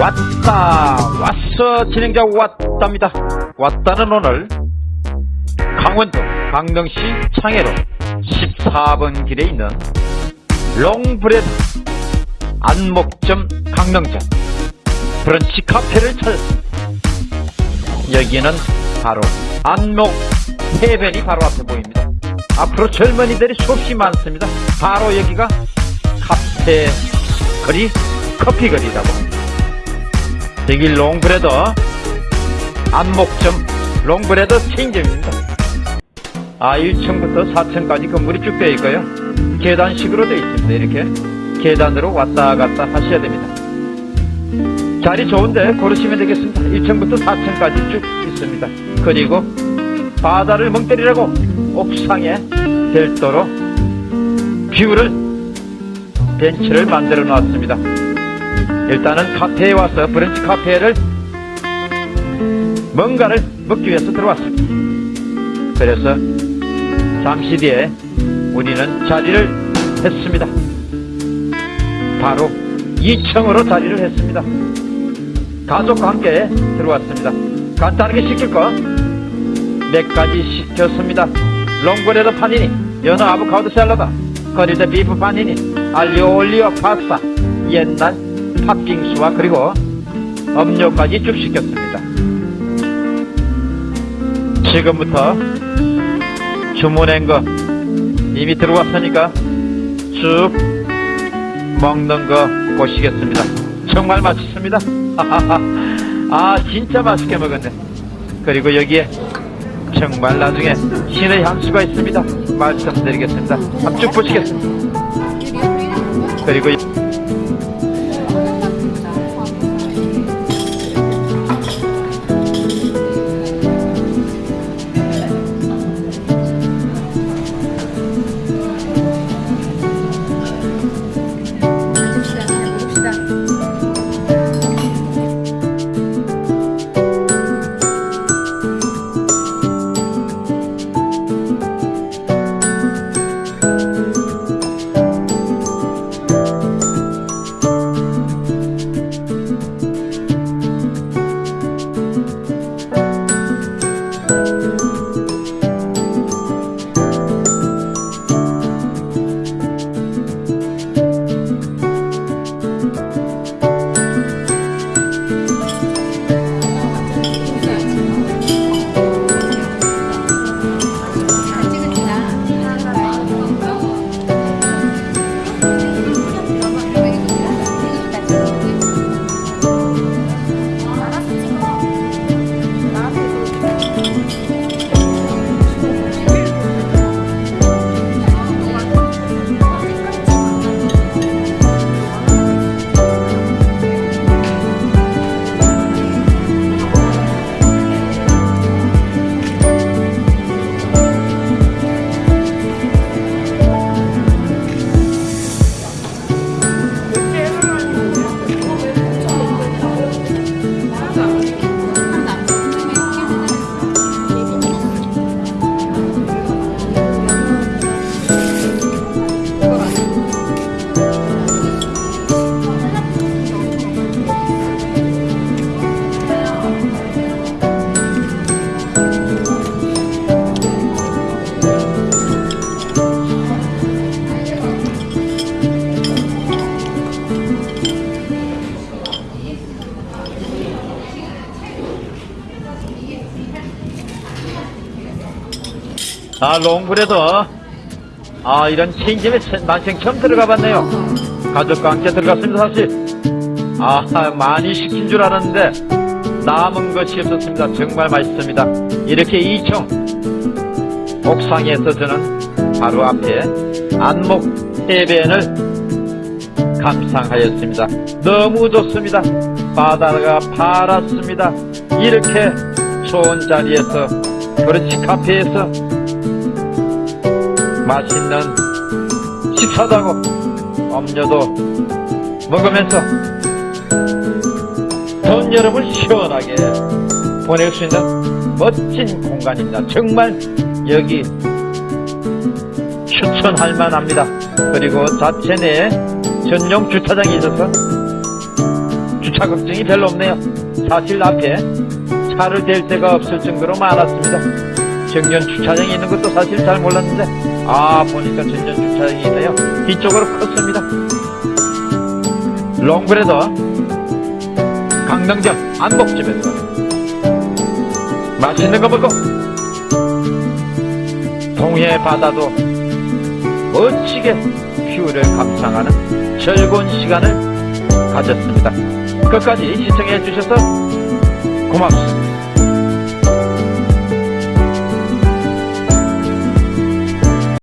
왔다. 왔어. 진행자 왔답니다. 왔다는 오늘 강원도 강릉시 창해로 14번 길에 있는 롱브레드 안목점 강릉점 브런치 카페를 찾았습니다 여기는 바로 안목 해변이 바로 앞에 보입니다. 앞으로 젊은이들이 수없이 많습니다. 바로 여기가 카페 거리 커피 거리라고 합니다 여기 롱브레드 안목점 롱브레드 체인점입니다. 아 1층부터 4층까지 건물이 쭉 되어 있고요. 계단식으로 되어 있습니다. 이렇게 계단으로 왔다 갔다 하셔야 됩니다. 자리 좋은데 고르시면 되겠습니다. 1층부터 4층까지 쭉 있습니다. 그리고 바다를 멍 때리라고 옥상에 별도로 뷰를 벤치를 만들어 놨습니다 일단은 카페에 와서 브런치 카페를 뭔가를 먹기 위해서 들어왔습니다. 그래서 잠시 뒤에 우리는 자리를 했습니다. 바로 2층으로 자리를 했습니다. 가족과 함께 들어왔습니다. 간단하게 시킬 거 몇 가지 시켰습니다. 롱브레드 파니니 연어 아보카도 샐러드 grilled beef 파니니 알리오 올리오 파스타 옛날 팥빙수와 그리고 음료까지 쭉 시켰습니다. 지금부터 주문한 거 이미 들어왔으니까 쭉 먹는 거 보시겠습니다. 정말 맛있습니다. 아 진짜 맛있게 먹었네. 그리고 여기에 정말 나중에 신의 향수가 있습니다. 말씀드리겠습니다. 한번 쭉 보시겠습니다. 그리고 아 롱브레드 아 이런 체인점에 난생 처음 들어가 봤네요. 가족과 함께 들어갔습니다 사실. 아 많이 시킨 줄 알았는데 남은 것이 없었습니다. 정말 맛있습니다. 이렇게 2층 옥상에서 저는 바로 앞에 안목 해변을 감상하였습니다. 너무 좋습니다. 바다가 파랗습니다. 이렇게 좋은 자리에서 브런치 카페에서 맛있는 식사도 하고 음료도 먹으면서 돈 여름을 시원하게 보낼 수 있는 멋진 공간입니다. 정말 여기 추천할 만합니다. 그리고 자체 내에 전용 주차장이 있어서 주차 자격증이 별로 없네요. 사실 앞에 차를 댈 데가 없을 정도로 많았습니다. 정전 주차장이 있는 것도 사실 잘 몰랐는데 아 보니까 정전 주차장이 있네요. 뒤쪽으로 컸습니다. 롱브레더 강릉점 안복집에서 맛있는 거 먹고 동해 바다도 멋지게 뷰를 감상하는 즐거운 시간을 가졌습니다. 끝까지 시청해 주셔서 고맙습니다.